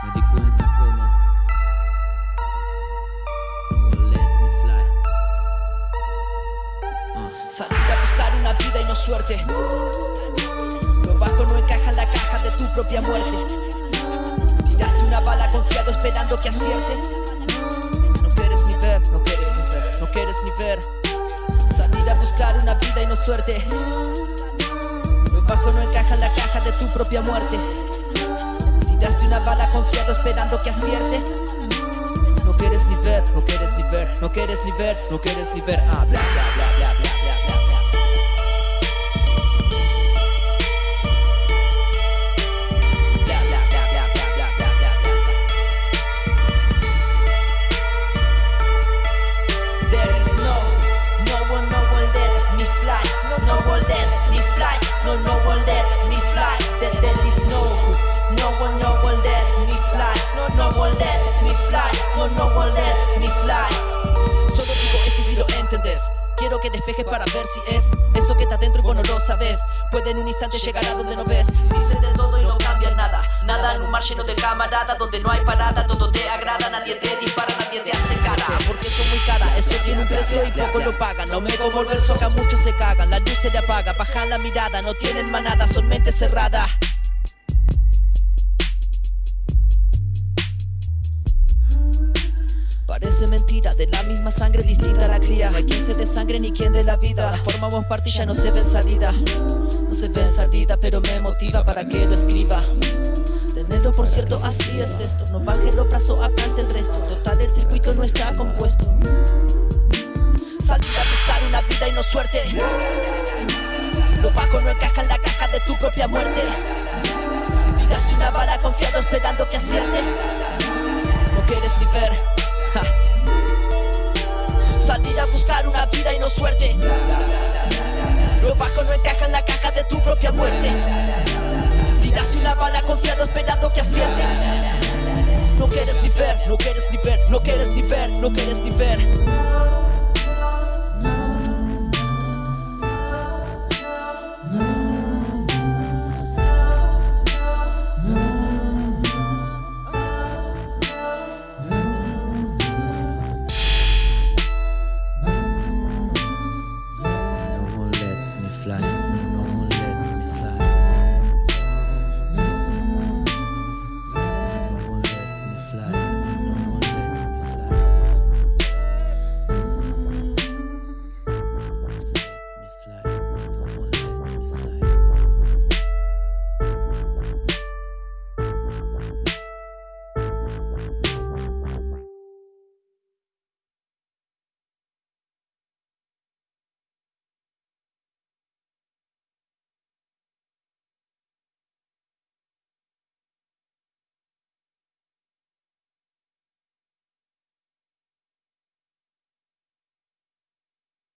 Me di cuenta como No ah. a buscar una vida y no suerte. Lo bajo no encaja en la caja de tu propia muerte. Tiraste una bala confiado esperando que acierte. No quieres ni ver, no quieres ni ver, no quieres ni ver. Salir a buscar una vida y no suerte. Lo bajo no encaja en la caja de tu propia muerte. Una bala confiado esperando que acierte. No quieres ni ver, no quieres ni ver, no quieres ni ver, no quieres ni ver. Ah, bla, bla, bla, bla, bla, bla, bla, bla. There is no, no one, no one let me fly. No one let me Quiero que despejes para ver si es eso que está dentro y vos no lo sabes. Puede en un instante llegar a donde no ves. Dicen de todo y no cambian nada. Nada en un mar lleno de camaradas donde no hay parada. Todo te agrada, nadie te dispara, nadie te hace cara. Porque son muy cara, eso tiene un precio y poco lo pagan. No me como el verso muchos se cagan. La luz se le apaga, bajan la mirada. No tienen manada, son mente cerrada. Parece mentira, de la misma sangre distinta la cría. No hay quien se de sangre ni quien de la vida. Formamos parte y ya no se ven salida. No se ven salida, pero me motiva para que lo escriba. Tenerlo por cierto, así es esto. No baje los brazos, acante el resto. Total, el circuito no está compuesto. Salir a buscar una vida y no suerte. Lo bajo no encaja en la caja de tu propia muerte. Tiraste una bala confiado esperando que acierte. No quieres ni ver. Salir a buscar una vida y no suerte. Lo bajo no encaja en la caja de tu propia muerte. Tiraste una bala confiado esperando que acierte. No quieres ni ver, no quieres ni ver, no quieres ni ver, no quieres ni ver.